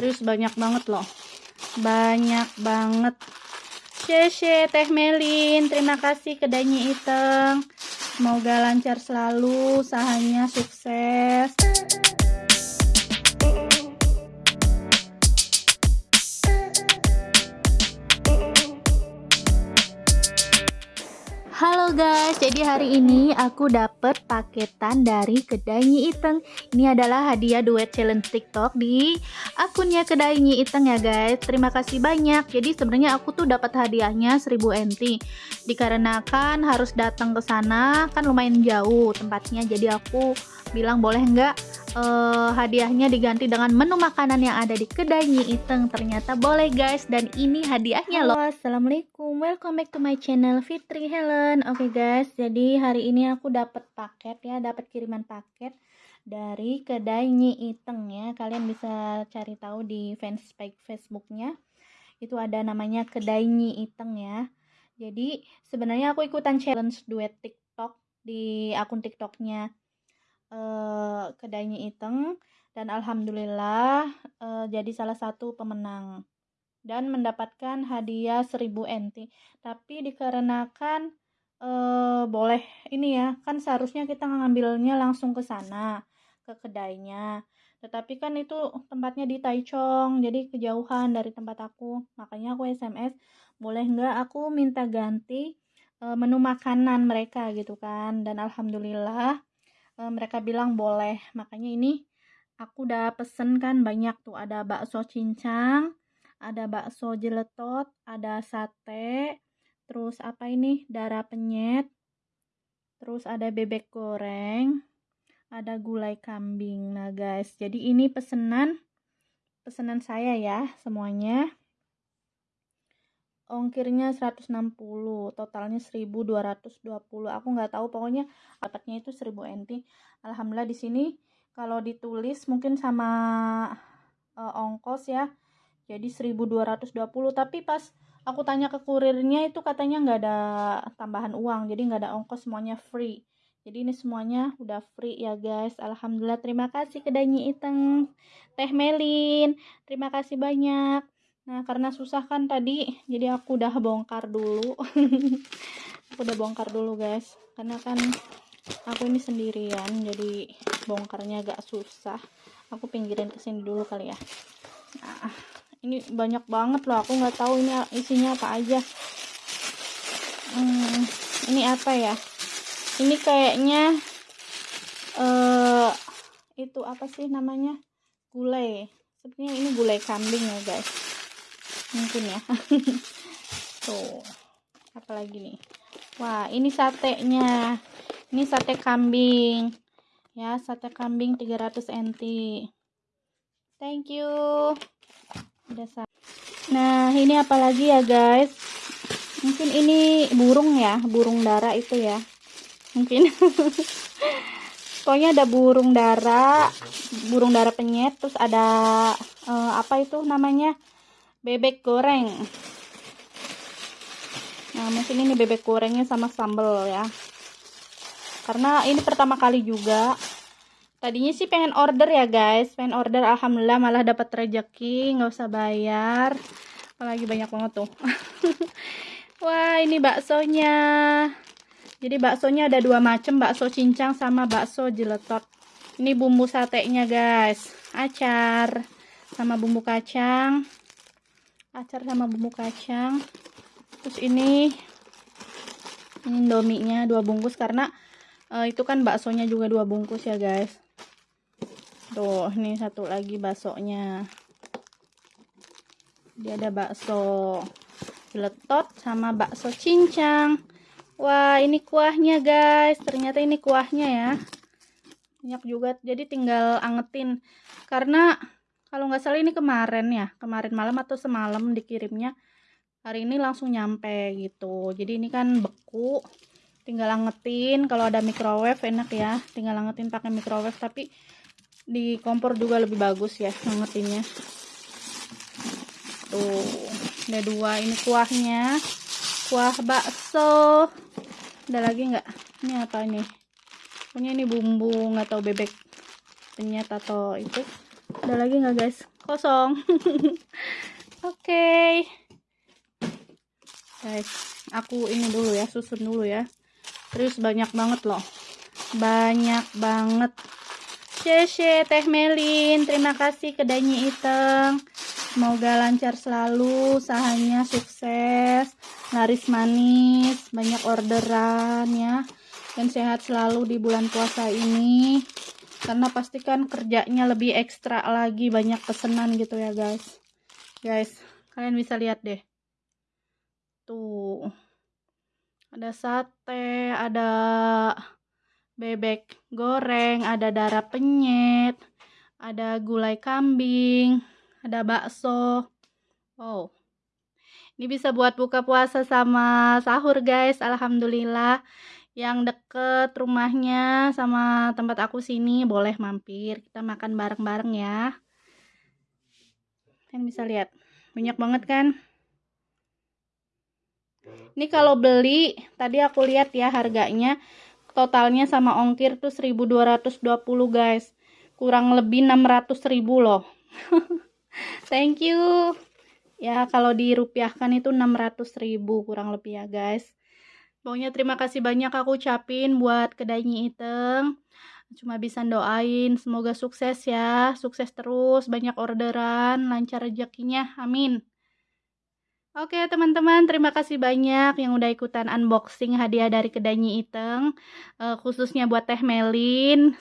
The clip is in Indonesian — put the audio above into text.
Terus banyak banget loh. Banyak banget. Cece Teh Melin, terima kasih kedainya Iteng. Semoga lancar selalu, usahanya sukses. Halo guys, jadi hari ini aku dapet paketan dari kedai Nyi Iteng. Ini adalah hadiah duet challenge TikTok di akunnya kedai Nyi Iteng ya guys. Terima kasih banyak. Jadi sebenarnya aku tuh dapat hadiahnya 1000 NT. Dikarenakan harus datang ke sana kan lumayan jauh tempatnya. Jadi aku bilang boleh nggak uh, hadiahnya diganti dengan menu makanan yang ada di kedai Nyi Iteng. Ternyata boleh guys. Dan ini hadiahnya loh. Assalamualaikum. Welcome back to my channel Fitri Helen. Oke okay, guys. Jadi hari ini aku dapat paket ya. Dapat kiriman paket dari kedai Nyi Iteng ya. Kalian bisa cari tahu di fanspage Facebooknya. Itu ada namanya kedai Nyi Iteng ya. Jadi sebenarnya aku ikutan challenge duet TikTok di akun TikToknya uh, kedainya Iteng dan alhamdulillah uh, jadi salah satu pemenang dan mendapatkan hadiah 1000 NT. Tapi dikarenakan uh, boleh ini ya, kan seharusnya kita ngambilnya langsung ke sana, ke kedainya. Tetapi kan itu tempatnya di Taichung, jadi kejauhan dari tempat aku. Makanya aku SMS, boleh nggak aku minta ganti menu makanan mereka gitu kan. Dan alhamdulillah e, mereka bilang boleh. Makanya ini aku udah pesen kan banyak tuh. Ada bakso cincang ada bakso jeletot ada sate terus apa ini? Darah penyet terus ada bebek goreng ada gulai kambing. Nah guys jadi ini pesenan pesanan saya ya semuanya ongkirnya 160 totalnya 1220 aku nggak tahu pokoknya dapatnya itu 1000 NT Alhamdulillah di sini kalau ditulis mungkin sama uh, ongkos ya jadi 1220 tapi pas aku tanya ke kurirnya itu katanya nggak ada tambahan uang jadi nggak ada ongkos semuanya free. Jadi ini semuanya udah free ya guys. Alhamdulillah. Terima kasih kedainya Iteng. Teh Melin terima kasih banyak Nah, karena susah kan tadi, jadi aku udah bongkar dulu. aku udah bongkar dulu, guys. Karena kan aku ini sendirian, jadi bongkarnya agak susah. Aku pinggirin ke sini dulu kali ya. Nah, ini banyak banget loh. Aku nggak tahu ini isinya apa aja. Hmm, ini apa ya? Ini kayaknya uh, itu apa sih namanya? Gulai. Sepertinya ini gulai kambing ya, guys mungkin ya. Tuh. Apalagi nih? Wah ini satenya. Ini sate kambing. Ya sate kambing 300 NT. Thank you. Udah nah ini apalagi ya guys? Mungkin ini burung ya burung dara itu ya. Mungkin. Pokoknya ada burung dara burung dara penyet terus ada uh, apa itu namanya bebek goreng. Nah mungkin ini bebek gorengnya sama sambal ya. Karena ini pertama kali juga. Tadinya sih pengen order ya guys. Pengen order alhamdulillah malah dapat rezeki nggak usah bayar. Apalagi banyak banget tuh. Wah ini baksonya. Jadi baksonya ada dua macam. Bakso cincang sama bakso jeletot. Ini bumbu satenya guys. Acar sama bumbu kacang acar sama bumbu kacang. Terus ini indominya dua bungkus karena uh, itu kan baksonya juga dua bungkus ya guys. Tuh ini satu lagi baksonya. Dia ada bakso letot sama bakso cincang. Wah ini kuahnya guys. Ternyata ini kuahnya ya. Banyak juga. Jadi tinggal angetin. Karena kalau nggak salah ini kemarin ya kemarin malam atau semalam dikirimnya hari ini langsung nyampe gitu. Jadi ini kan beku tinggal angetin. Kalau ada microwave enak ya. Tinggal angetin pakai microwave tapi di kompor juga lebih bagus ya angetinnya. Tuh ada dua ini kuahnya. Kuah bakso. Ada lagi nggak? Ini apa ini? Punya ini bumbu nggak tahu bebek penyet atau itu ada lagi nggak guys? Kosong. Oke. Okay. guys aku ini dulu ya susun dulu ya. Terus banyak banget loh. Banyak banget. Cece Teh Melin. Terima kasih kedainya Iteng. Semoga lancar selalu. Usahanya sukses. Laris manis. Banyak orderan ya. Dan sehat selalu di bulan puasa ini karena pastikan kerjanya lebih ekstra lagi banyak pesanan gitu ya guys. Guys kalian bisa lihat deh. Tuh. Ada sate ada bebek goreng ada darah penyet ada gulai kambing ada bakso. Wow. Ini bisa buat buka puasa sama sahur guys. Alhamdulillah yang deket rumahnya sama tempat aku sini boleh mampir. Kita makan bareng-bareng ya. Kalian bisa lihat banyak banget kan? Ini kalau beli tadi aku lihat ya harganya. Totalnya sama ongkir tuh 1220 guys. Kurang lebih 600 ribu loh. Thank you. Ya kalau dirupiahkan itu 600 ribu kurang lebih ya guys Pokoknya terima kasih banyak aku ucapin buat kedainya Iteng. Cuma bisa doain semoga sukses ya, sukses terus, banyak orderan, lancar rezekinya. Amin. Oke teman-teman, terima kasih banyak yang udah ikutan unboxing hadiah dari kedainya Iteng, uh, khususnya buat Teh Melin.